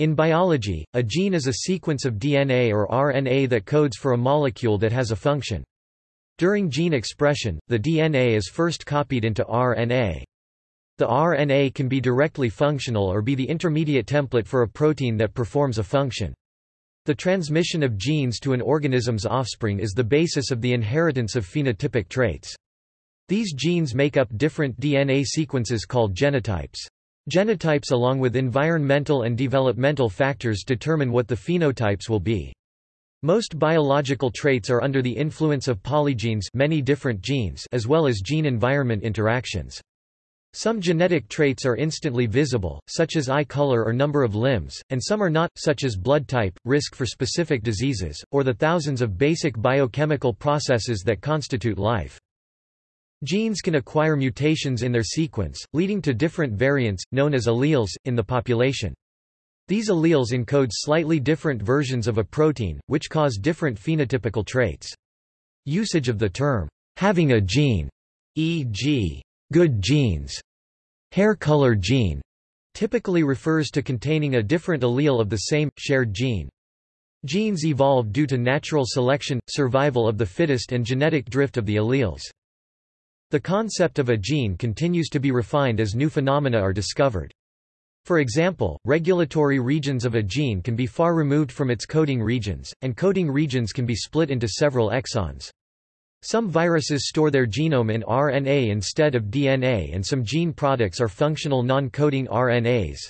In biology, a gene is a sequence of DNA or RNA that codes for a molecule that has a function. During gene expression, the DNA is first copied into RNA. The RNA can be directly functional or be the intermediate template for a protein that performs a function. The transmission of genes to an organism's offspring is the basis of the inheritance of phenotypic traits. These genes make up different DNA sequences called genotypes. Genotypes along with environmental and developmental factors determine what the phenotypes will be. Most biological traits are under the influence of polygenes many different genes as well as gene-environment interactions. Some genetic traits are instantly visible, such as eye color or number of limbs, and some are not, such as blood type, risk for specific diseases, or the thousands of basic biochemical processes that constitute life. Genes can acquire mutations in their sequence, leading to different variants, known as alleles, in the population. These alleles encode slightly different versions of a protein, which cause different phenotypical traits. Usage of the term, having a gene, e.g., good genes, hair color gene, typically refers to containing a different allele of the same, shared gene. Genes evolve due to natural selection, survival of the fittest and genetic drift of the alleles. The concept of a gene continues to be refined as new phenomena are discovered. For example, regulatory regions of a gene can be far removed from its coding regions, and coding regions can be split into several exons. Some viruses store their genome in RNA instead of DNA and some gene products are functional non-coding RNAs.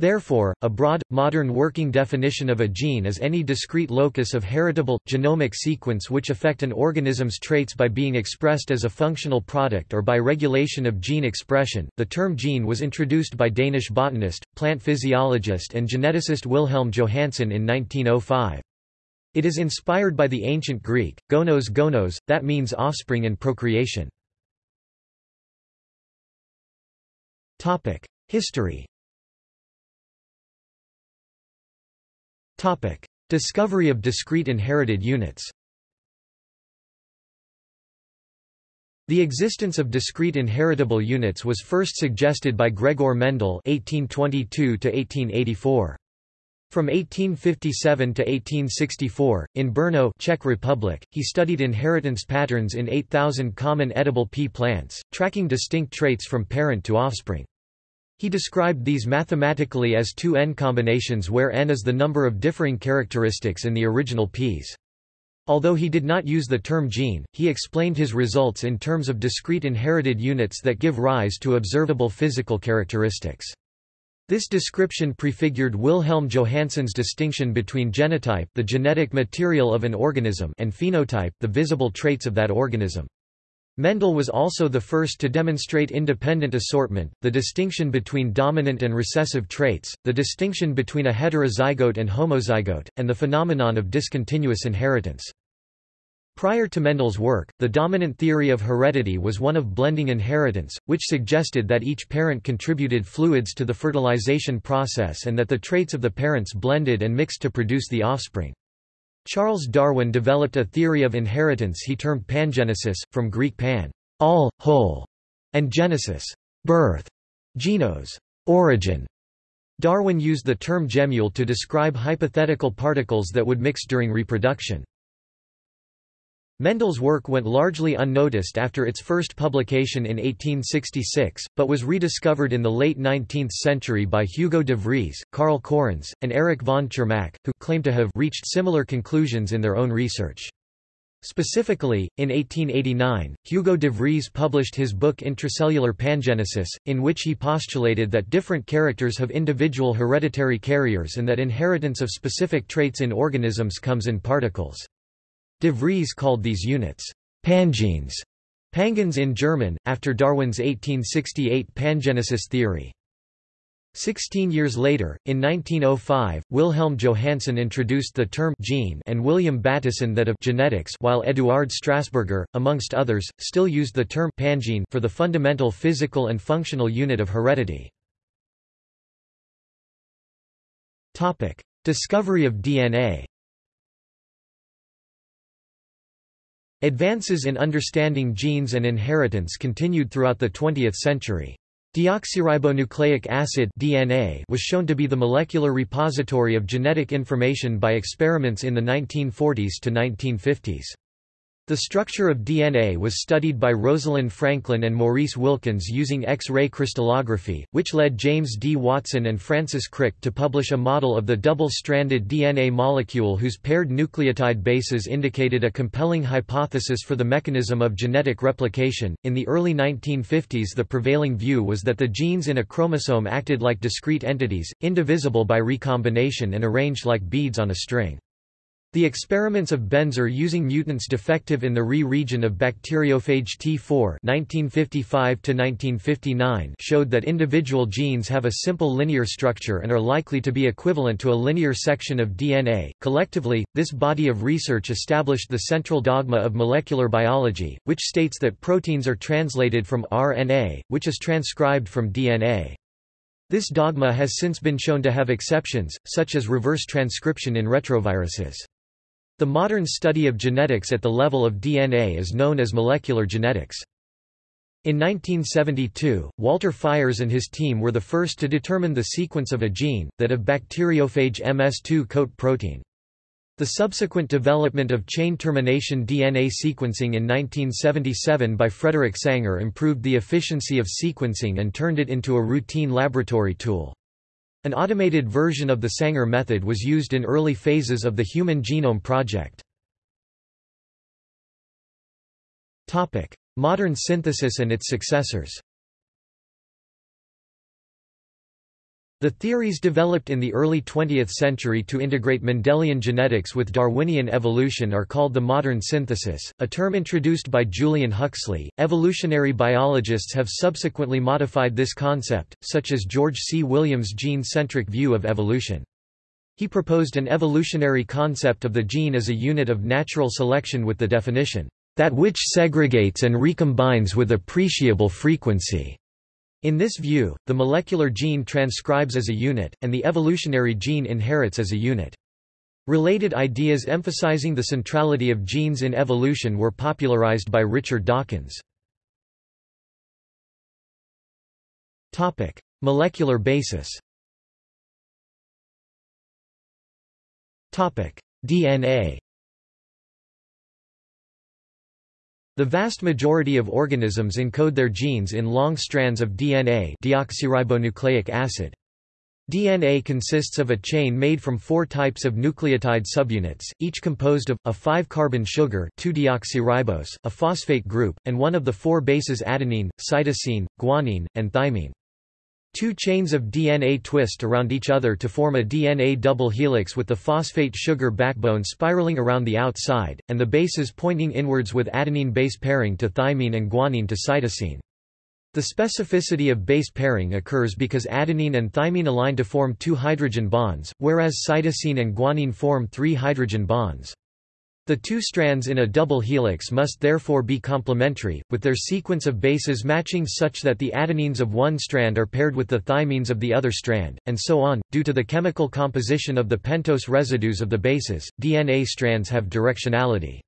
Therefore, a broad, modern working definition of a gene is any discrete locus of heritable, genomic sequence which affect an organism's traits by being expressed as a functional product or by regulation of gene expression. The term gene was introduced by Danish botanist, plant physiologist, and geneticist Wilhelm Johannsen in 1905. It is inspired by the ancient Greek, gonos gonos, that means offspring and procreation. History Topic: Discovery of discrete inherited units. The existence of discrete inheritable units was first suggested by Gregor Mendel (1822–1884). From 1857 to 1864, in Brno, Czech Republic, he studied inheritance patterns in 8,000 common edible pea plants, tracking distinct traits from parent to offspring. He described these mathematically as two n combinations where n is the number of differing characteristics in the original peas. Although he did not use the term gene, he explained his results in terms of discrete inherited units that give rise to observable physical characteristics. This description prefigured Wilhelm Johannsen's distinction between genotype the genetic material of an organism and phenotype the visible traits of that organism. Mendel was also the first to demonstrate independent assortment, the distinction between dominant and recessive traits, the distinction between a heterozygote and homozygote, and the phenomenon of discontinuous inheritance. Prior to Mendel's work, the dominant theory of heredity was one of blending inheritance, which suggested that each parent contributed fluids to the fertilization process and that the traits of the parents blended and mixed to produce the offspring. Charles Darwin developed a theory of inheritance he termed pangenesis, from Greek pan, all, whole, and genesis, birth, genos, origin. Darwin used the term gemmule to describe hypothetical particles that would mix during reproduction. Mendel's work went largely unnoticed after its first publication in 1866, but was rediscovered in the late 19th century by Hugo de Vries, Karl Correns, and Erich von Tschermak, who claim to have reached similar conclusions in their own research. Specifically, in 1889, Hugo de Vries published his book Intracellular Pangenesis, in which he postulated that different characters have individual hereditary carriers and that inheritance of specific traits in organisms comes in particles. De Vries called these units pangenes, pangens in German, after Darwin's 1868 pangenesis theory. Sixteen years later, in 1905, Wilhelm Johannsen introduced the term gene and William Bateson that of genetics while Eduard Strasburger, amongst others, still used the term pangene for the fundamental physical and functional unit of heredity. Discovery of DNA Advances in understanding genes and inheritance continued throughout the 20th century. Deoxyribonucleic acid DNA was shown to be the molecular repository of genetic information by experiments in the 1940s to 1950s. The structure of DNA was studied by Rosalind Franklin and Maurice Wilkins using X-ray crystallography, which led James D. Watson and Francis Crick to publish a model of the double-stranded DNA molecule whose paired nucleotide bases indicated a compelling hypothesis for the mechanism of genetic replication. In the early 1950s, the prevailing view was that the genes in a chromosome acted like discrete entities, indivisible by recombination and arranged like beads on a string. The experiments of Benzer using mutants defective in the Re region of bacteriophage T4 1955 showed that individual genes have a simple linear structure and are likely to be equivalent to a linear section of DNA. Collectively, this body of research established the central dogma of molecular biology, which states that proteins are translated from RNA, which is transcribed from DNA. This dogma has since been shown to have exceptions, such as reverse transcription in retroviruses. The modern study of genetics at the level of DNA is known as molecular genetics. In 1972, Walter Fiers and his team were the first to determine the sequence of a gene, that of bacteriophage MS2 coat protein. The subsequent development of chain termination DNA sequencing in 1977 by Frederick Sanger improved the efficiency of sequencing and turned it into a routine laboratory tool. An automated version of the Sanger method was used in early phases of the Human Genome Project. Modern synthesis and its successors The theories developed in the early 20th century to integrate Mendelian genetics with Darwinian evolution are called the modern synthesis, a term introduced by Julian Huxley. Evolutionary biologists have subsequently modified this concept, such as George C. Williams' gene centric view of evolution. He proposed an evolutionary concept of the gene as a unit of natural selection with the definition, that which segregates and recombines with appreciable frequency. In this view, the molecular gene transcribes as a unit, and the evolutionary gene inherits as a unit. Related ideas emphasizing the centrality of genes in evolution were popularized by Richard Dawkins. Molecular basis DNA The vast majority of organisms encode their genes in long strands of DNA deoxyribonucleic acid. DNA consists of a chain made from four types of nucleotide subunits, each composed of, a 5-carbon sugar 2-deoxyribose, a phosphate group, and one of the four bases adenine, cytosine, guanine, and thymine. Two chains of DNA twist around each other to form a DNA double helix with the phosphate sugar backbone spiraling around the outside, and the bases pointing inwards with adenine base pairing to thymine and guanine to cytosine. The specificity of base pairing occurs because adenine and thymine align to form two hydrogen bonds, whereas cytosine and guanine form three hydrogen bonds. The two strands in a double helix must therefore be complementary, with their sequence of bases matching such that the adenines of one strand are paired with the thymines of the other strand, and so on. Due to the chemical composition of the pentose residues of the bases, DNA strands have directionality.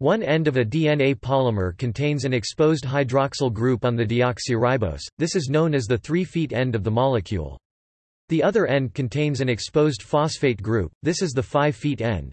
One end of a DNA polymer contains an exposed hydroxyl group on the deoxyribose, this is known as the three feet end of the molecule. The other end contains an exposed phosphate group, this is the five feet end.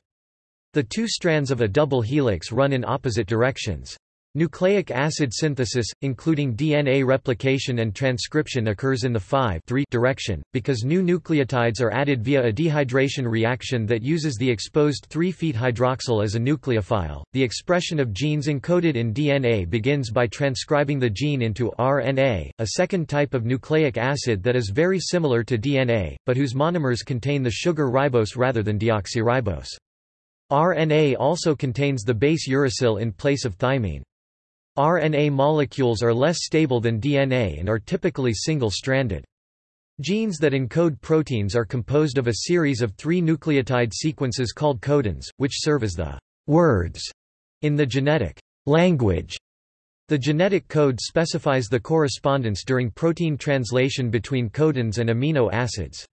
The two strands of a double helix run in opposite directions. Nucleic acid synthesis, including DNA replication and transcription occurs in the 5 direction, because new nucleotides are added via a dehydration reaction that uses the exposed 3-feet hydroxyl as a nucleophile. The expression of genes encoded in DNA begins by transcribing the gene into RNA, a second type of nucleic acid that is very similar to DNA, but whose monomers contain the sugar ribose rather than deoxyribose. RNA also contains the base uracil in place of thymine. RNA molecules are less stable than DNA and are typically single-stranded. Genes that encode proteins are composed of a series of three nucleotide sequences called codons, which serve as the words in the genetic language. The genetic code specifies the correspondence during protein translation between codons and amino acids.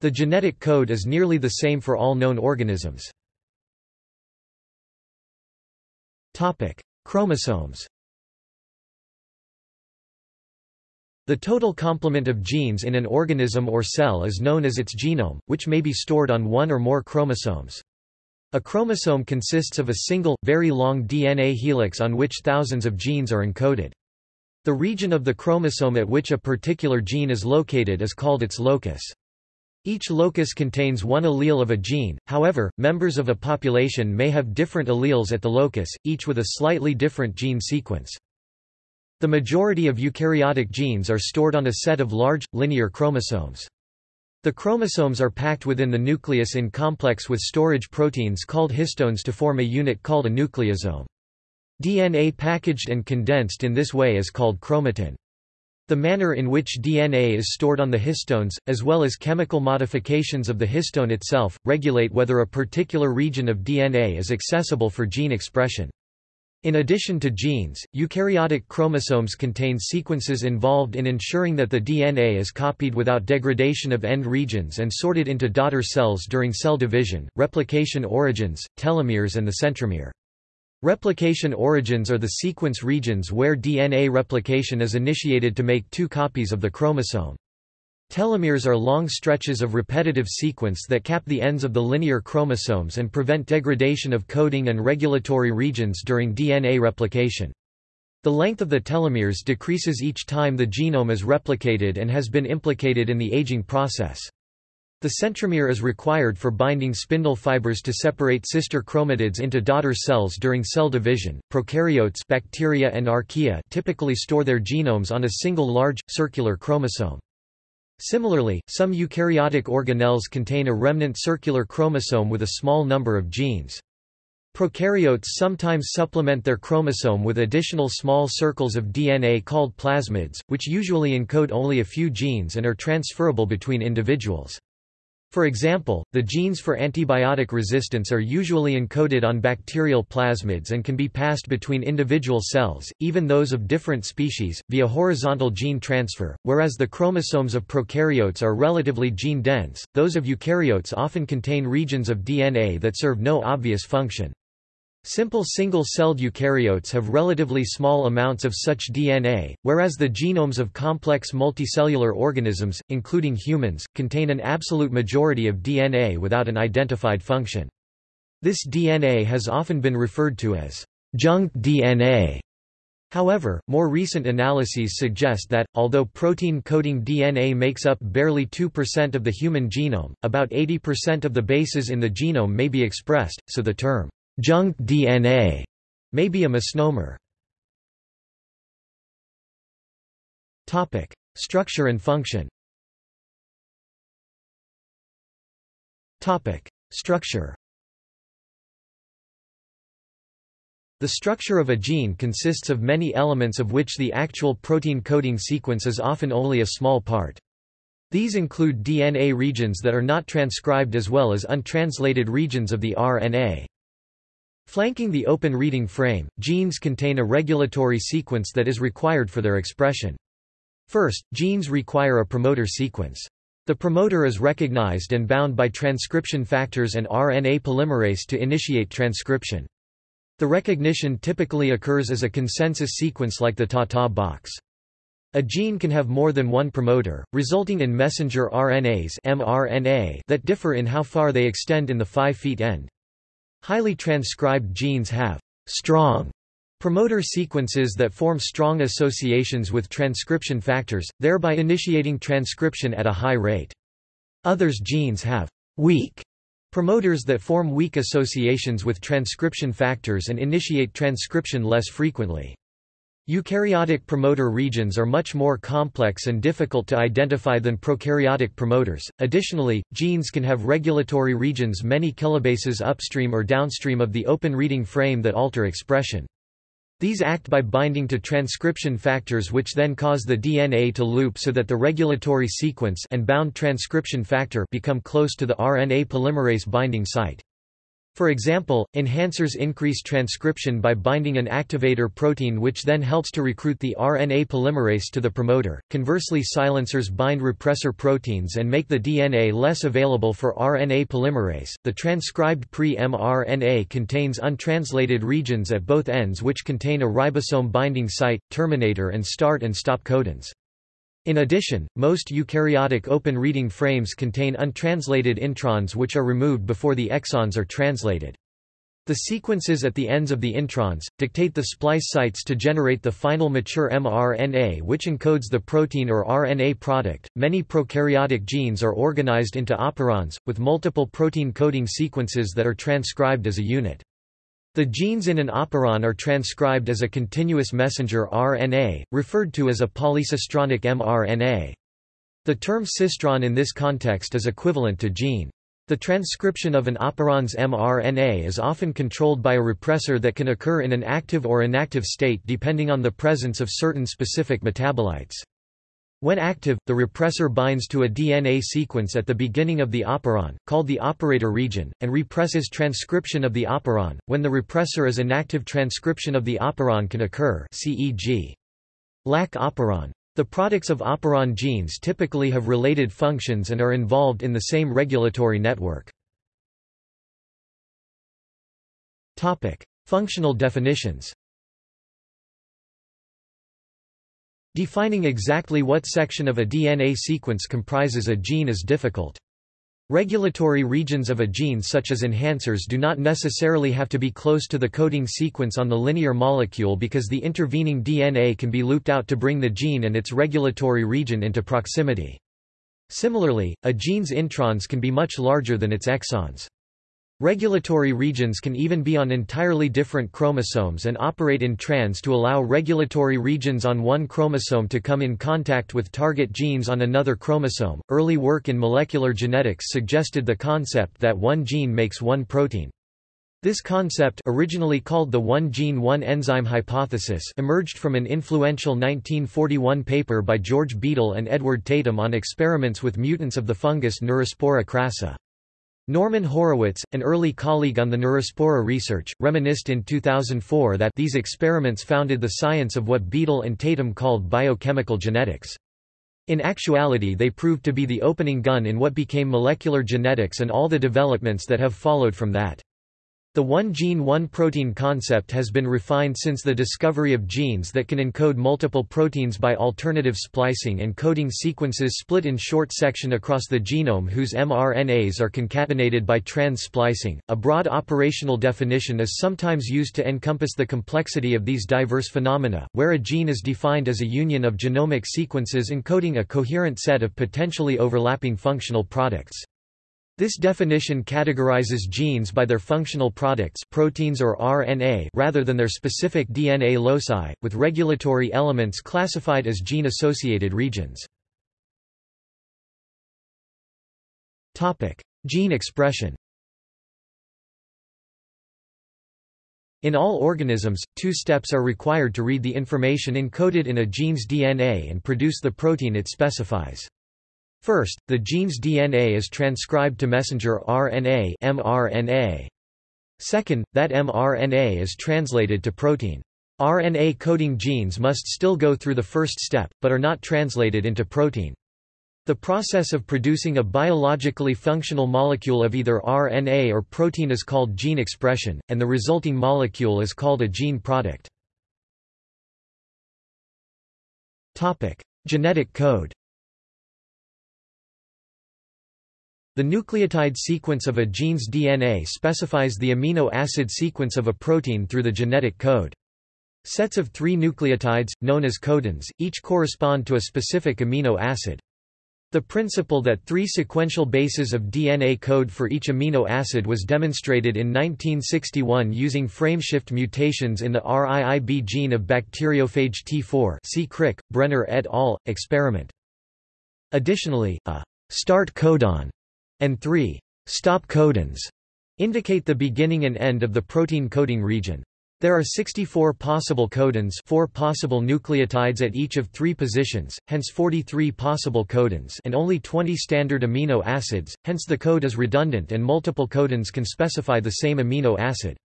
The genetic code is nearly the same for all known organisms. Chromosomes The total complement of genes in an organism or cell is known as its genome, which may be stored on one or more chromosomes. A chromosome consists of a single, very long DNA helix on which thousands of genes are encoded. The region of the chromosome at which a particular gene is located is called its locus. Each locus contains one allele of a gene, however, members of a population may have different alleles at the locus, each with a slightly different gene sequence. The majority of eukaryotic genes are stored on a set of large, linear chromosomes. The chromosomes are packed within the nucleus in complex with storage proteins called histones to form a unit called a nucleosome. DNA packaged and condensed in this way is called chromatin. The manner in which DNA is stored on the histones, as well as chemical modifications of the histone itself, regulate whether a particular region of DNA is accessible for gene expression. In addition to genes, eukaryotic chromosomes contain sequences involved in ensuring that the DNA is copied without degradation of end regions and sorted into daughter cells during cell division, replication origins, telomeres and the centromere. Replication origins are the sequence regions where DNA replication is initiated to make two copies of the chromosome. Telomeres are long stretches of repetitive sequence that cap the ends of the linear chromosomes and prevent degradation of coding and regulatory regions during DNA replication. The length of the telomeres decreases each time the genome is replicated and has been implicated in the aging process. The centromere is required for binding spindle fibers to separate sister chromatids into daughter cells during cell division. Prokaryotes bacteria and archaea typically store their genomes on a single large, circular chromosome. Similarly, some eukaryotic organelles contain a remnant circular chromosome with a small number of genes. Prokaryotes sometimes supplement their chromosome with additional small circles of DNA called plasmids, which usually encode only a few genes and are transferable between individuals. For example, the genes for antibiotic resistance are usually encoded on bacterial plasmids and can be passed between individual cells, even those of different species, via horizontal gene transfer. Whereas the chromosomes of prokaryotes are relatively gene dense, those of eukaryotes often contain regions of DNA that serve no obvious function. Simple single-celled eukaryotes have relatively small amounts of such DNA, whereas the genomes of complex multicellular organisms, including humans, contain an absolute majority of DNA without an identified function. This DNA has often been referred to as junk DNA. However, more recent analyses suggest that, although protein-coding DNA makes up barely 2% of the human genome, about 80% of the bases in the genome may be expressed, so the term junk DNA may be a misnomer. Topic: Structure and function. Topic: Structure. The structure of a gene consists of many elements of which the actual protein coding sequence is often only a small part. These include DNA regions that are not transcribed as well as untranslated regions of the RNA. Flanking the open reading frame, genes contain a regulatory sequence that is required for their expression. First, genes require a promoter sequence. The promoter is recognized and bound by transcription factors and RNA polymerase to initiate transcription. The recognition typically occurs as a consensus sequence like the TATA box. A gene can have more than one promoter, resulting in messenger RNAs mRNA that differ in how far they extend in the 5' end. Highly transcribed genes have strong promoter sequences that form strong associations with transcription factors, thereby initiating transcription at a high rate. Others genes have weak promoters that form weak associations with transcription factors and initiate transcription less frequently. Eukaryotic promoter regions are much more complex and difficult to identify than prokaryotic promoters. Additionally, genes can have regulatory regions many kilobases upstream or downstream of the open reading frame that alter expression. These act by binding to transcription factors which then cause the DNA to loop so that the regulatory sequence and bound transcription factor become close to the RNA polymerase binding site. For example, enhancers increase transcription by binding an activator protein which then helps to recruit the RNA polymerase to the promoter. Conversely silencers bind repressor proteins and make the DNA less available for RNA polymerase. The transcribed pre-mRNA contains untranslated regions at both ends which contain a ribosome binding site, terminator and start and stop codons. In addition, most eukaryotic open reading frames contain untranslated introns which are removed before the exons are translated. The sequences at the ends of the introns, dictate the splice sites to generate the final mature mRNA which encodes the protein or RNA product. Many prokaryotic genes are organized into operons, with multiple protein coding sequences that are transcribed as a unit. The genes in an operon are transcribed as a continuous messenger RNA, referred to as a polycistronic mRNA. The term cistron in this context is equivalent to gene. The transcription of an operon's mRNA is often controlled by a repressor that can occur in an active or inactive state depending on the presence of certain specific metabolites. When active, the repressor binds to a DNA sequence at the beginning of the operon, called the operator region, and represses transcription of the operon. When the repressor is inactive transcription of the operon can occur CEG. Lac operon. The products of operon genes typically have related functions and are involved in the same regulatory network. Functional definitions Defining exactly what section of a DNA sequence comprises a gene is difficult. Regulatory regions of a gene such as enhancers do not necessarily have to be close to the coding sequence on the linear molecule because the intervening DNA can be looped out to bring the gene and its regulatory region into proximity. Similarly, a gene's introns can be much larger than its exons. Regulatory regions can even be on entirely different chromosomes and operate in trans to allow regulatory regions on one chromosome to come in contact with target genes on another chromosome. Early work in molecular genetics suggested the concept that one gene makes one protein. This concept originally called the one-gene one-enzyme hypothesis emerged from an influential 1941 paper by George Beadle and Edward Tatum on experiments with mutants of the fungus Neurospora crassa. Norman Horowitz, an early colleague on the Neurospora research, reminisced in 2004 that these experiments founded the science of what Beadle and Tatum called biochemical genetics. In actuality they proved to be the opening gun in what became molecular genetics and all the developments that have followed from that. The one-gene one-protein concept has been refined since the discovery of genes that can encode multiple proteins by alternative splicing and coding sequences split in short section across the genome whose mRNAs are concatenated by trans-splicing. A broad operational definition is sometimes used to encompass the complexity of these diverse phenomena, where a gene is defined as a union of genomic sequences encoding a coherent set of potentially overlapping functional products. This definition categorizes genes by their functional products proteins or RNA rather than their specific DNA loci, with regulatory elements classified as gene-associated regions. Gene expression In all organisms, two steps are required to read the information encoded in a gene's DNA and produce the protein it specifies. First, the gene's DNA is transcribed to messenger RNA mRNA. Second, that mRNA is translated to protein. RNA coding genes must still go through the first step, but are not translated into protein. The process of producing a biologically functional molecule of either RNA or protein is called gene expression, and the resulting molecule is called a gene product. Genetic code The nucleotide sequence of a gene's DNA specifies the amino acid sequence of a protein through the genetic code. Sets of three nucleotides, known as codons, each correspond to a specific amino acid. The principle that three sequential bases of DNA code for each amino acid was demonstrated in 1961 using frameshift mutations in the RIIB gene of bacteriophage T4 see Crick, Brenner et al. experiment. Additionally, a start codon and 3 stop codons indicate the beginning and end of the protein coding region. There are 64 possible codons 4 possible nucleotides at each of three positions, hence 43 possible codons and only 20 standard amino acids, hence the code is redundant and multiple codons can specify the same amino acid.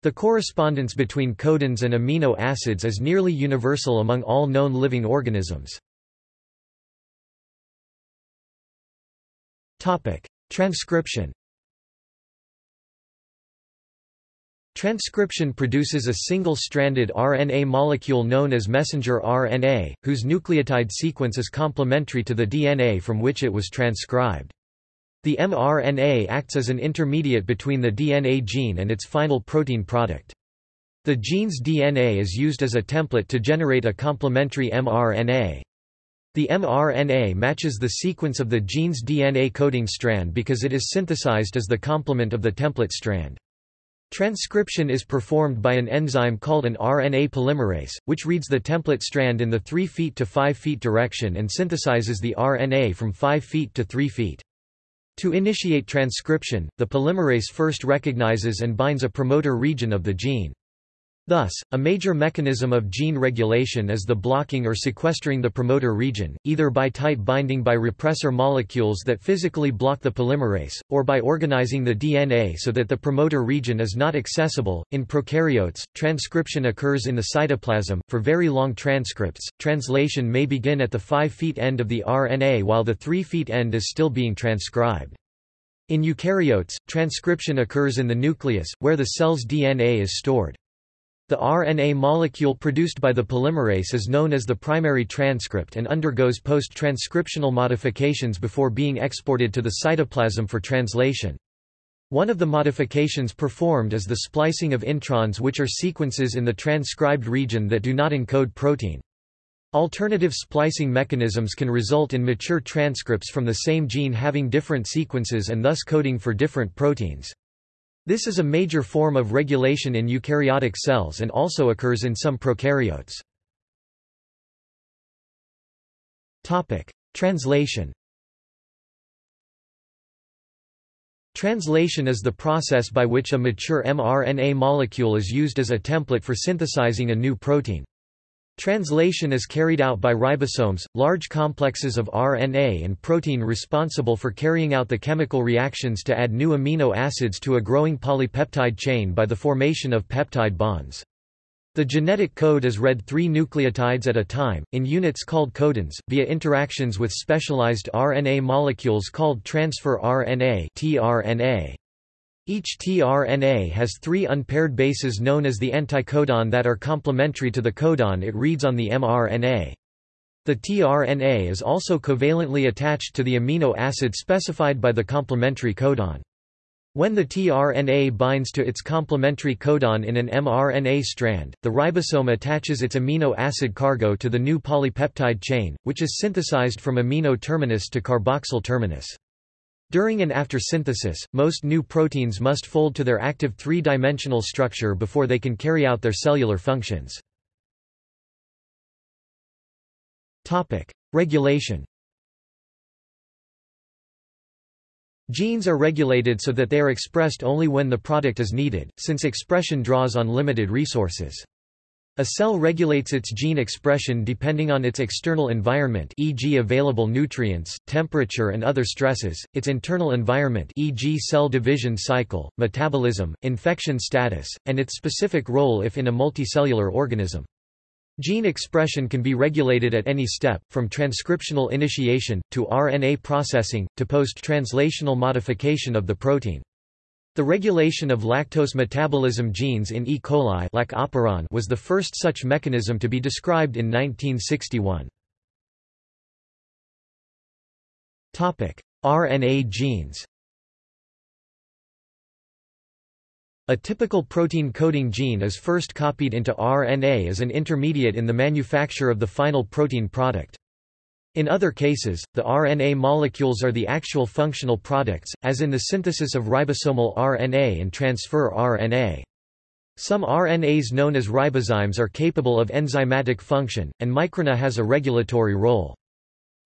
The correspondence between codons and amino acids is nearly universal among all known living organisms. Topic: Transcription. Transcription produces a single-stranded RNA molecule known as messenger RNA, whose nucleotide sequence is complementary to the DNA from which it was transcribed. The mRNA acts as an intermediate between the DNA gene and its final protein product. The gene's DNA is used as a template to generate a complementary mRNA. The mRNA matches the sequence of the gene's DNA coding strand because it is synthesized as the complement of the template strand. Transcription is performed by an enzyme called an RNA polymerase, which reads the template strand in the 3 feet to 5 feet direction and synthesizes the RNA from 5 feet to 3 feet. To initiate transcription, the polymerase first recognizes and binds a promoter region of the gene. Thus, a major mechanism of gene regulation is the blocking or sequestering the promoter region, either by tight binding by repressor molecules that physically block the polymerase, or by organizing the DNA so that the promoter region is not accessible. In prokaryotes, transcription occurs in the cytoplasm. For very long transcripts, translation may begin at the 5' feet end of the RNA while the 3' feet end is still being transcribed. In eukaryotes, transcription occurs in the nucleus, where the cell's DNA is stored. The RNA molecule produced by the polymerase is known as the primary transcript and undergoes post-transcriptional modifications before being exported to the cytoplasm for translation. One of the modifications performed is the splicing of introns which are sequences in the transcribed region that do not encode protein. Alternative splicing mechanisms can result in mature transcripts from the same gene having different sequences and thus coding for different proteins. This is a major form of regulation in eukaryotic cells and also occurs in some prokaryotes. Translation Translation is the process by which a mature mRNA molecule is used as a template for synthesizing a new protein. Translation is carried out by ribosomes, large complexes of RNA and protein responsible for carrying out the chemical reactions to add new amino acids to a growing polypeptide chain by the formation of peptide bonds. The genetic code is read three nucleotides at a time, in units called codons, via interactions with specialized RNA molecules called transfer RNA. Each tRNA has three unpaired bases known as the anticodon that are complementary to the codon it reads on the mRNA. The tRNA is also covalently attached to the amino acid specified by the complementary codon. When the tRNA binds to its complementary codon in an mRNA strand, the ribosome attaches its amino acid cargo to the new polypeptide chain, which is synthesized from amino terminus to carboxyl terminus. During and after synthesis, most new proteins must fold to their active three-dimensional structure before they can carry out their cellular functions. Regulation Genes are regulated so that they are expressed only when the product is needed, since expression draws on limited resources. A cell regulates its gene expression depending on its external environment e.g. available nutrients, temperature and other stresses, its internal environment e.g. cell division cycle, metabolism, infection status, and its specific role if in a multicellular organism. Gene expression can be regulated at any step, from transcriptional initiation, to RNA processing, to post-translational modification of the protein. The regulation of lactose metabolism genes in E. coli was the first such mechanism to be described in 1961. RNA genes A typical protein coding gene is first copied into RNA as an intermediate in the manufacture of the final protein product. In other cases, the RNA molecules are the actual functional products, as in the synthesis of ribosomal RNA and transfer RNA. Some RNAs known as ribozymes are capable of enzymatic function, and microRNA has a regulatory role.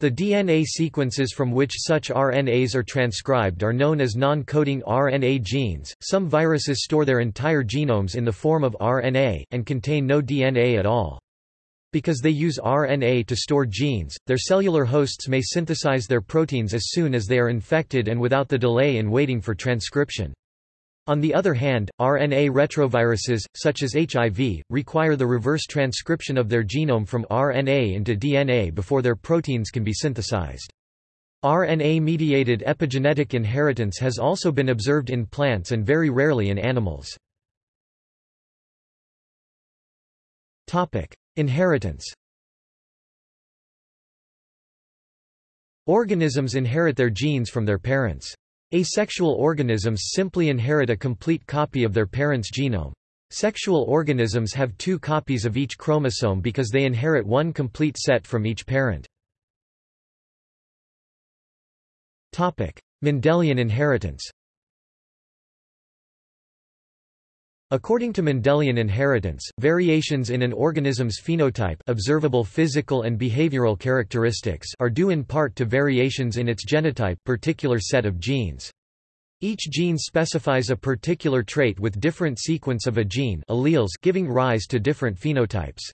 The DNA sequences from which such RNAs are transcribed are known as non-coding RNA genes. Some viruses store their entire genomes in the form of RNA, and contain no DNA at all. Because they use RNA to store genes, their cellular hosts may synthesize their proteins as soon as they are infected and without the delay in waiting for transcription. On the other hand, RNA retroviruses, such as HIV, require the reverse transcription of their genome from RNA into DNA before their proteins can be synthesized. RNA-mediated epigenetic inheritance has also been observed in plants and very rarely in animals. Inheritance. Organisms inherit their genes from their parents. Asexual organisms simply inherit a complete copy of their parent's genome. Sexual organisms have two copies of each chromosome because they inherit one complete set from each parent. Mendelian inheritance According to Mendelian inheritance, variations in an organism's phenotype observable physical and behavioral characteristics are due in part to variations in its genotype particular set of genes. Each gene specifies a particular trait with different sequence of a gene alleles giving rise to different phenotypes.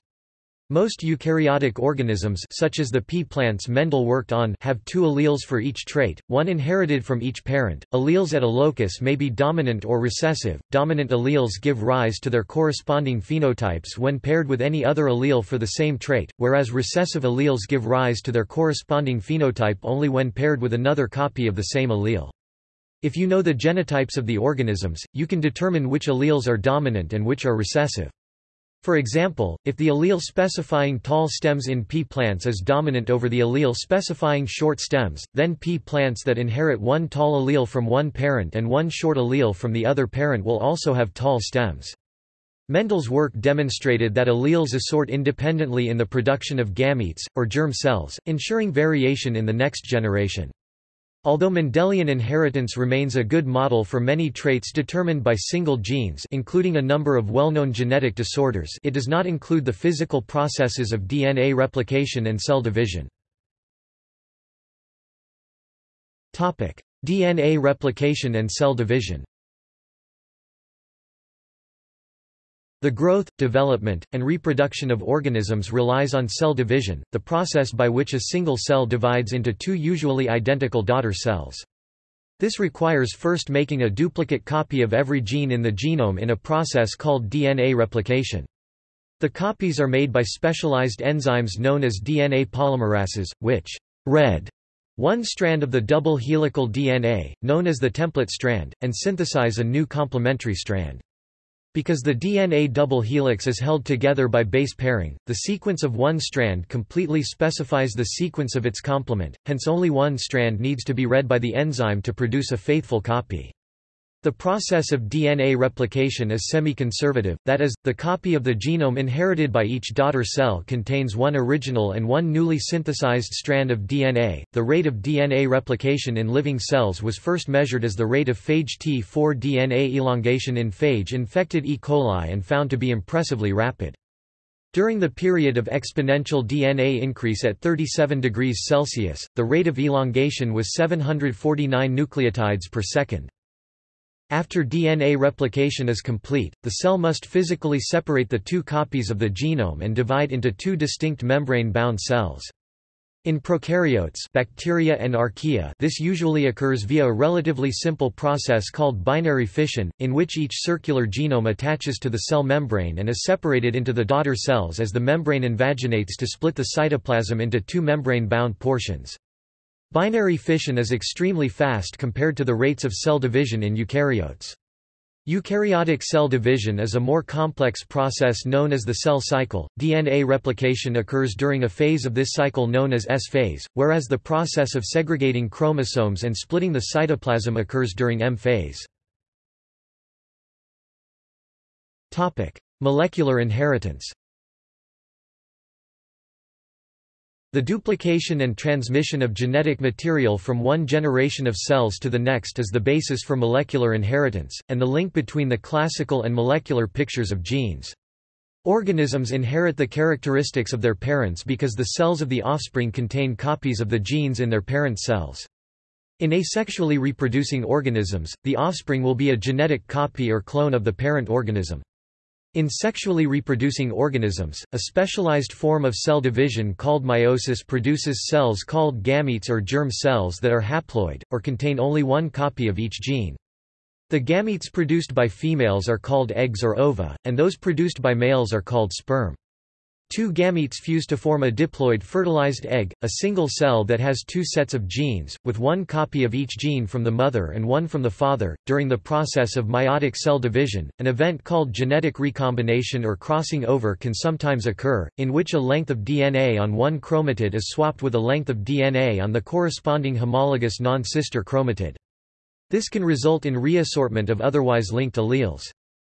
Most eukaryotic organisms such as the pea plants Mendel worked on have two alleles for each trait, one inherited from each parent. Alleles at a locus may be dominant or recessive. Dominant alleles give rise to their corresponding phenotypes when paired with any other allele for the same trait, whereas recessive alleles give rise to their corresponding phenotype only when paired with another copy of the same allele. If you know the genotypes of the organisms, you can determine which alleles are dominant and which are recessive. For example, if the allele specifying tall stems in pea plants is dominant over the allele specifying short stems, then pea plants that inherit one tall allele from one parent and one short allele from the other parent will also have tall stems. Mendel's work demonstrated that alleles assort independently in the production of gametes, or germ cells, ensuring variation in the next generation. Although Mendelian inheritance remains a good model for many traits determined by single genes including a number of well-known genetic disorders it does not include the physical processes of DNA replication and cell division. DNA replication and cell division The growth, development, and reproduction of organisms relies on cell division, the process by which a single cell divides into two usually identical daughter cells. This requires first making a duplicate copy of every gene in the genome in a process called DNA replication. The copies are made by specialized enzymes known as DNA polymerases, which read one strand of the double helical DNA, known as the template strand, and synthesize a new complementary strand. Because the DNA double helix is held together by base pairing, the sequence of one strand completely specifies the sequence of its complement, hence only one strand needs to be read by the enzyme to produce a faithful copy. The process of DNA replication is semi-conservative, that is, the copy of the genome inherited by each daughter cell contains one original and one newly synthesized strand of DNA. The rate of DNA replication in living cells was first measured as the rate of phage T4 DNA elongation in phage-infected E. coli and found to be impressively rapid. During the period of exponential DNA increase at 37 degrees Celsius, the rate of elongation was 749 nucleotides per second. After DNA replication is complete, the cell must physically separate the two copies of the genome and divide into two distinct membrane-bound cells. In prokaryotes bacteria and archaea this usually occurs via a relatively simple process called binary fission, in which each circular genome attaches to the cell membrane and is separated into the daughter cells as the membrane invaginates to split the cytoplasm into two membrane-bound portions. Binary fission is extremely fast compared to the rates of cell division in eukaryotes. Eukaryotic cell division is a more complex process known as the cell cycle. DNA replication occurs during a phase of this cycle known as S phase, whereas the process of segregating chromosomes and splitting the cytoplasm occurs during M phase. Topic: Molecular inheritance. The duplication and transmission of genetic material from one generation of cells to the next is the basis for molecular inheritance, and the link between the classical and molecular pictures of genes. Organisms inherit the characteristics of their parents because the cells of the offspring contain copies of the genes in their parent cells. In asexually reproducing organisms, the offspring will be a genetic copy or clone of the parent organism. In sexually reproducing organisms, a specialized form of cell division called meiosis produces cells called gametes or germ cells that are haploid, or contain only one copy of each gene. The gametes produced by females are called eggs or ova, and those produced by males are called sperm. Two gametes fuse to form a diploid fertilized egg, a single cell that has two sets of genes, with one copy of each gene from the mother and one from the father. During the process of meiotic cell division, an event called genetic recombination or crossing over can sometimes occur, in which a length of DNA on one chromatid is swapped with a length of DNA on the corresponding homologous non-sister chromatid. This can result in reassortment of otherwise linked alleles.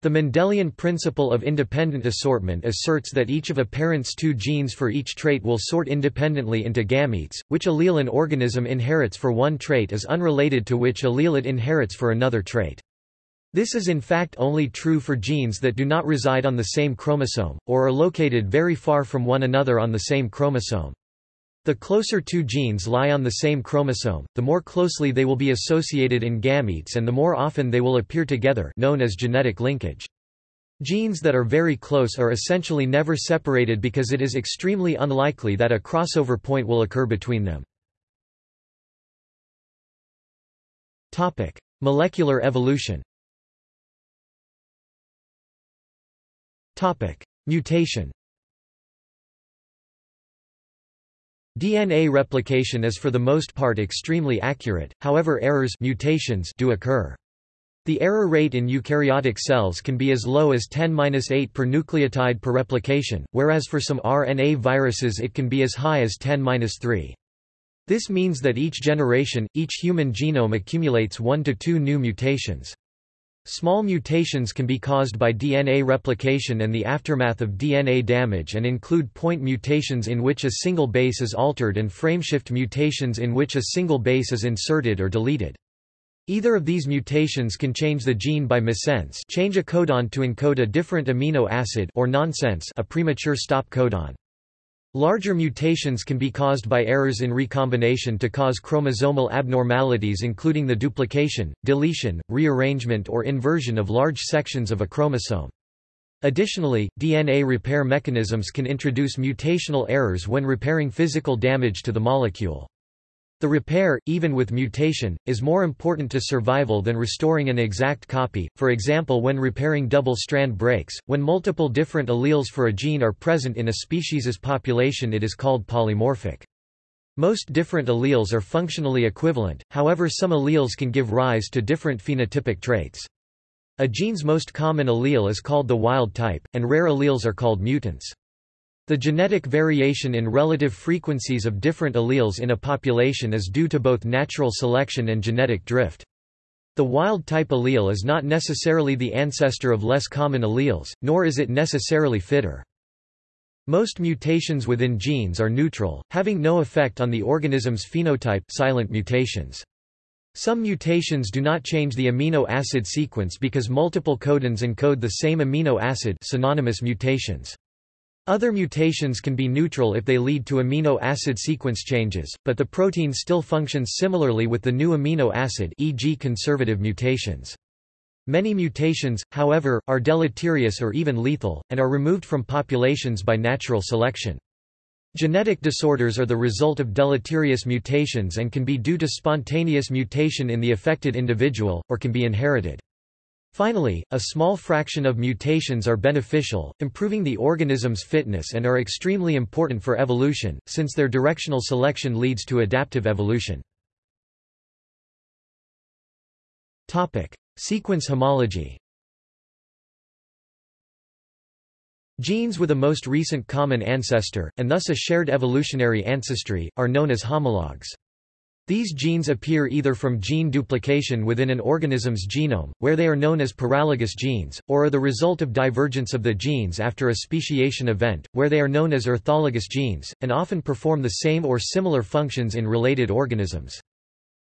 The Mendelian principle of independent assortment asserts that each of a parent's two genes for each trait will sort independently into gametes, which allele an organism inherits for one trait is unrelated to which allele it inherits for another trait. This is in fact only true for genes that do not reside on the same chromosome, or are located very far from one another on the same chromosome. The closer two genes lie on the same chromosome, the more closely they will be associated in gametes and the more often they will appear together known as genetic linkage. Genes that are very close are essentially never separated because it is extremely unlikely that a crossover point will occur between them. Molecular evolution Mutation DNA replication is for the most part extremely accurate, however errors mutations do occur. The error rate in eukaryotic cells can be as low as 10-8 per nucleotide per replication, whereas for some RNA viruses it can be as high as 10-3. This means that each generation, each human genome accumulates one to two new mutations. Small mutations can be caused by DNA replication and the aftermath of DNA damage and include point mutations in which a single base is altered and frameshift mutations in which a single base is inserted or deleted. Either of these mutations can change the gene by missense change a codon to encode a different amino acid or nonsense a premature stop codon. Larger mutations can be caused by errors in recombination to cause chromosomal abnormalities including the duplication, deletion, rearrangement or inversion of large sections of a chromosome. Additionally, DNA repair mechanisms can introduce mutational errors when repairing physical damage to the molecule. The repair, even with mutation, is more important to survival than restoring an exact copy, for example when repairing double-strand breaks, when multiple different alleles for a gene are present in a species's population it is called polymorphic. Most different alleles are functionally equivalent, however some alleles can give rise to different phenotypic traits. A gene's most common allele is called the wild type, and rare alleles are called mutants. The genetic variation in relative frequencies of different alleles in a population is due to both natural selection and genetic drift. The wild-type allele is not necessarily the ancestor of less common alleles, nor is it necessarily fitter. Most mutations within genes are neutral, having no effect on the organism's phenotype silent mutations. Some mutations do not change the amino acid sequence because multiple codons encode the same amino acid synonymous mutations. Other mutations can be neutral if they lead to amino acid sequence changes, but the protein still functions similarly with the new amino acid e.g. conservative mutations. Many mutations, however, are deleterious or even lethal, and are removed from populations by natural selection. Genetic disorders are the result of deleterious mutations and can be due to spontaneous mutation in the affected individual, or can be inherited. Finally, a small fraction of mutations are beneficial, improving the organism's fitness and are extremely important for evolution, since their directional selection leads to adaptive evolution. Sequence homology Genes with a most recent common ancestor, and thus a shared evolutionary ancestry, are known as homologs. These genes appear either from gene duplication within an organism's genome, where they are known as paralogous genes, or are the result of divergence of the genes after a speciation event, where they are known as orthologous genes, and often perform the same or similar functions in related organisms.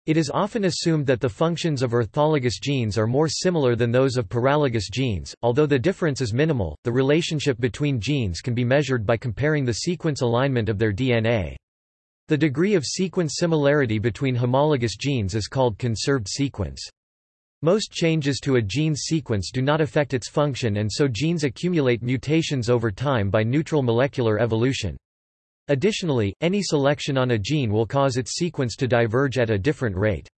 It is often assumed that the functions of orthologous genes are more similar than those of paralogous genes, although the difference is minimal. The relationship between genes can be measured by comparing the sequence alignment of their DNA. The degree of sequence similarity between homologous genes is called conserved sequence. Most changes to a gene's sequence do not affect its function and so genes accumulate mutations over time by neutral molecular evolution. Additionally, any selection on a gene will cause its sequence to diverge at a different rate.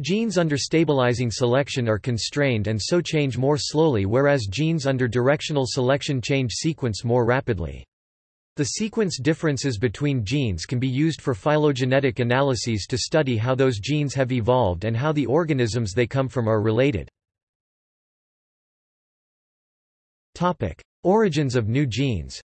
Genes under stabilizing selection are constrained and so change more slowly whereas genes under directional selection change sequence more rapidly. The sequence differences between genes can be used for phylogenetic analyses to study how those genes have evolved and how the organisms they come from are related. Origins of new genes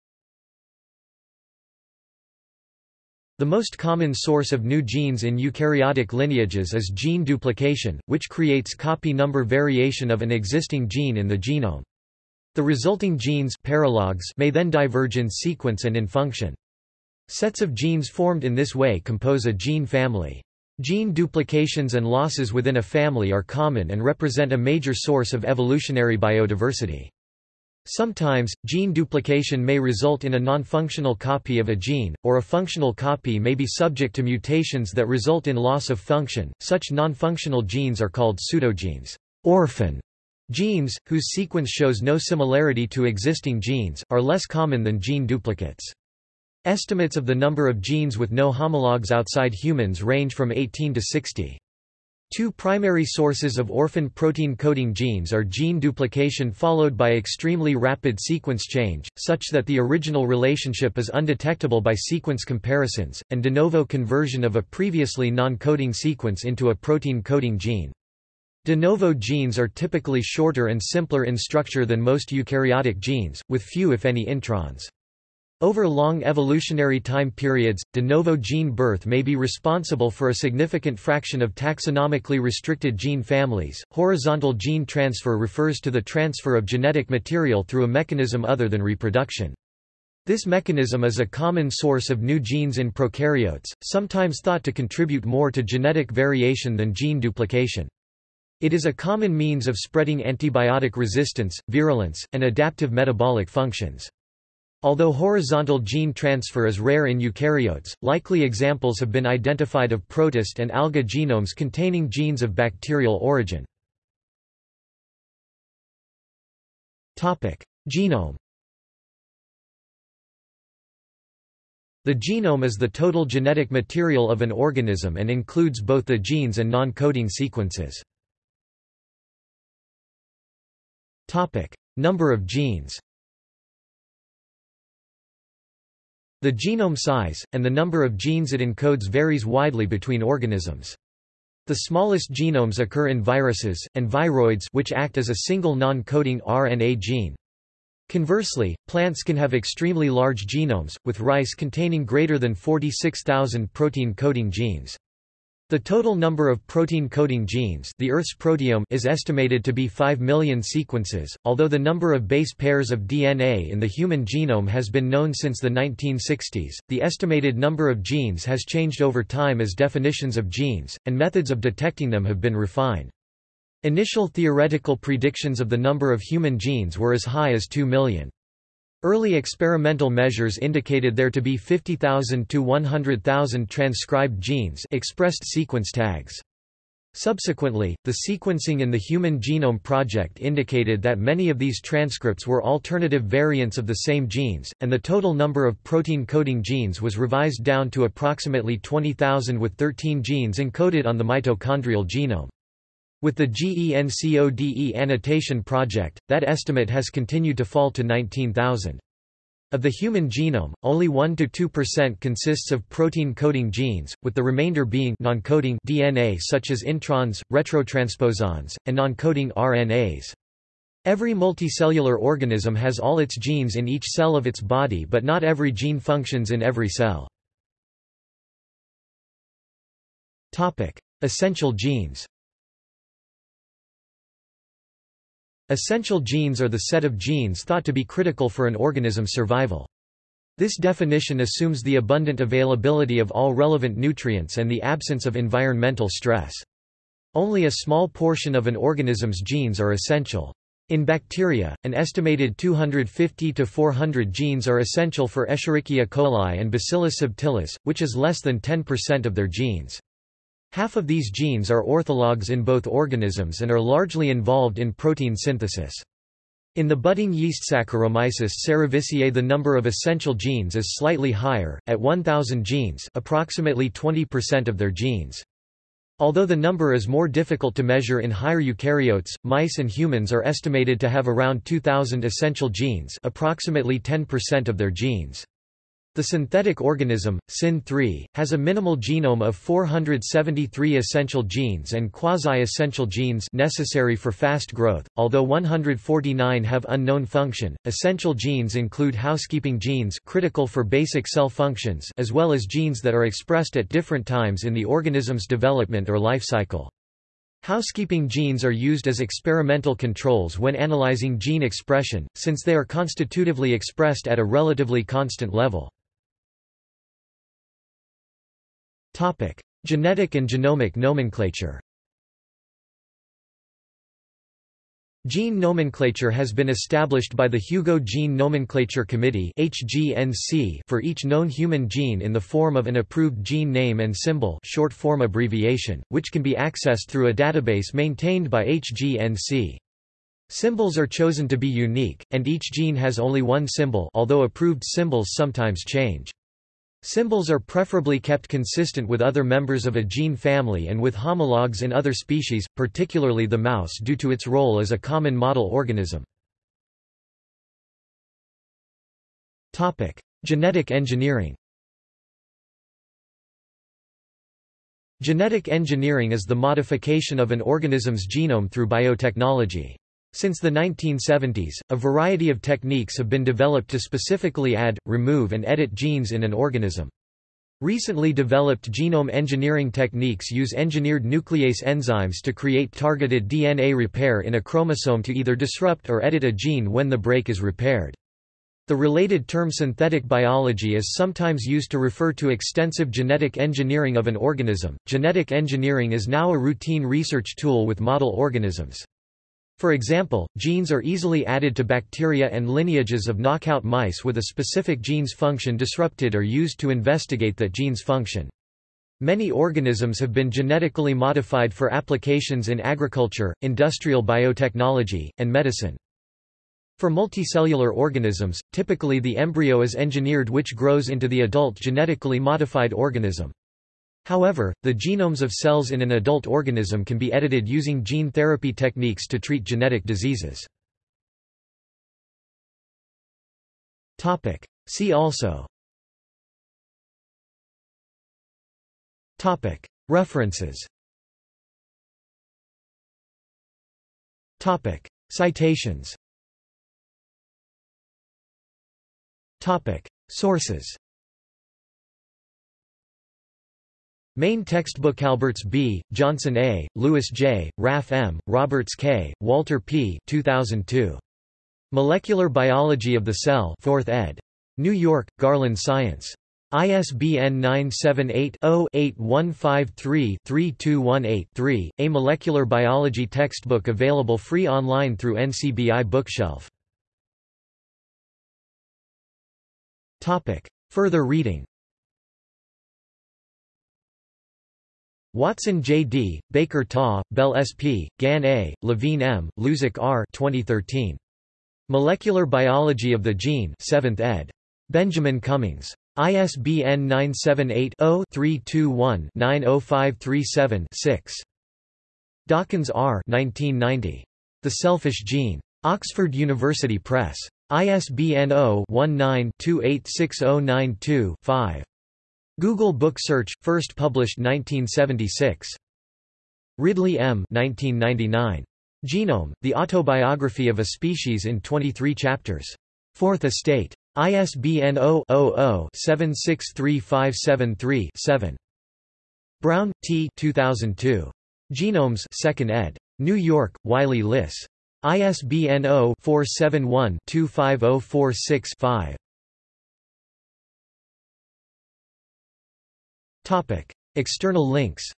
The most common source of new genes in eukaryotic lineages is gene duplication, which creates copy number variation of an existing gene in the genome. The resulting genes paralogs may then diverge in sequence and in function. Sets of genes formed in this way compose a gene family. Gene duplications and losses within a family are common and represent a major source of evolutionary biodiversity. Sometimes, gene duplication may result in a non-functional copy of a gene, or a functional copy may be subject to mutations that result in loss of function. Such non-functional genes are called pseudogenes. Orphan Genes, whose sequence shows no similarity to existing genes, are less common than gene duplicates. Estimates of the number of genes with no homologs outside humans range from 18 to 60. Two primary sources of orphan protein coding genes are gene duplication followed by extremely rapid sequence change, such that the original relationship is undetectable by sequence comparisons, and de novo conversion of a previously non-coding sequence into a protein coding gene. De novo genes are typically shorter and simpler in structure than most eukaryotic genes, with few if any introns. Over long evolutionary time periods, de novo gene birth may be responsible for a significant fraction of taxonomically restricted gene families. Horizontal gene transfer refers to the transfer of genetic material through a mechanism other than reproduction. This mechanism is a common source of new genes in prokaryotes, sometimes thought to contribute more to genetic variation than gene duplication. It is a common means of spreading antibiotic resistance, virulence, and adaptive metabolic functions. Although horizontal gene transfer is rare in eukaryotes, likely examples have been identified of protist and alga genomes containing genes of bacterial origin. Genome The genome is the total genetic material of an organism and includes both the genes and non-coding sequences. Number of genes The genome size, and the number of genes it encodes varies widely between organisms. The smallest genomes occur in viruses, and viroids which act as a single non-coding RNA gene. Conversely, plants can have extremely large genomes, with rice containing greater than 46,000 protein-coding genes. The total number of protein-coding genes the Earth's proteome is estimated to be 5 million sequences, although the number of base pairs of DNA in the human genome has been known since the 1960s. The estimated number of genes has changed over time as definitions of genes, and methods of detecting them have been refined. Initial theoretical predictions of the number of human genes were as high as 2 million. Early experimental measures indicated there to be 50,000 to 100,000 transcribed genes expressed sequence tags. Subsequently, the sequencing in the Human Genome Project indicated that many of these transcripts were alternative variants of the same genes, and the total number of protein-coding genes was revised down to approximately 20,000 with 13 genes encoded on the mitochondrial genome. With the GENCODE annotation project, that estimate has continued to fall to 19,000. Of the human genome, only 1–2% consists of protein-coding genes, with the remainder being non-coding DNA such as introns, retrotransposons, and non-coding RNAs. Every multicellular organism has all its genes in each cell of its body but not every gene functions in every cell. Essential genes Essential genes are the set of genes thought to be critical for an organism's survival. This definition assumes the abundant availability of all relevant nutrients and the absence of environmental stress. Only a small portion of an organism's genes are essential. In bacteria, an estimated 250 to 400 genes are essential for Escherichia coli and Bacillus subtilis, which is less than 10% of their genes. Half of these genes are orthologs in both organisms and are largely involved in protein synthesis. In the budding yeast Saccharomyces cerevisiae the number of essential genes is slightly higher, at 1,000 genes approximately 20% of their genes. Although the number is more difficult to measure in higher eukaryotes, mice and humans are estimated to have around 2,000 essential genes approximately 10% of their genes. The synthetic organism, SYN3, has a minimal genome of 473 essential genes and quasi-essential genes necessary for fast growth, although 149 have unknown function. Essential genes include housekeeping genes critical for basic cell functions as well as genes that are expressed at different times in the organism's development or life cycle. Housekeeping genes are used as experimental controls when analyzing gene expression, since they are constitutively expressed at a relatively constant level. Topic: Genetic and genomic nomenclature. Gene nomenclature has been established by the Hugo Gene Nomenclature Committee (HGNC) for each known human gene in the form of an approved gene name and symbol, short form abbreviation, which can be accessed through a database maintained by HGNC. Symbols are chosen to be unique, and each gene has only one symbol, although approved symbols sometimes change. Symbols are preferably kept consistent with other members of a gene family and with homologs in other species, particularly the mouse due to its role as a common model organism. Genetic engineering Genetic engineering is the modification of an organism's genome through biotechnology. Since the 1970s, a variety of techniques have been developed to specifically add, remove and edit genes in an organism. Recently developed genome engineering techniques use engineered nuclease enzymes to create targeted DNA repair in a chromosome to either disrupt or edit a gene when the break is repaired. The related term synthetic biology is sometimes used to refer to extensive genetic engineering of an organism. Genetic engineering is now a routine research tool with model organisms. For example, genes are easily added to bacteria and lineages of knockout mice with a specific gene's function disrupted or used to investigate that gene's function. Many organisms have been genetically modified for applications in agriculture, industrial biotechnology, and medicine. For multicellular organisms, typically the embryo is engineered which grows into the adult genetically modified organism. However, the genomes of cells in an adult organism can be edited using gene therapy techniques to treat genetic diseases. See also. References. Citations. Sources Main textbook Alberts B., Johnson A., Lewis J., Raff M., Roberts K., Walter P. 2002. Molecular Biology of the Cell 4th ed. New York, Garland Science. ISBN 978-0-8153-3218-3, a molecular biology textbook available free online through NCBI Bookshelf. Further reading Watson J. D., Baker Ta, Bell S. P., Gann A., Levine M., Losick R. 2013. Molecular Biology of the Gene 7th ed. Benjamin Cummings. ISBN 978-0-321-90537-6. Dawkins R. 1990. The Selfish Gene. Oxford University Press. ISBN 0-19-286092-5. Google Book Search, first published 1976. Ridley M. 1999. Genome, The Autobiography of a Species in 23 Chapters. Fourth Estate. ISBN 0-00-763573-7. Brown, T. 2002. Genomes 2nd ed. New York, Wiley Liss. ISBN 0-471-25046-5. External links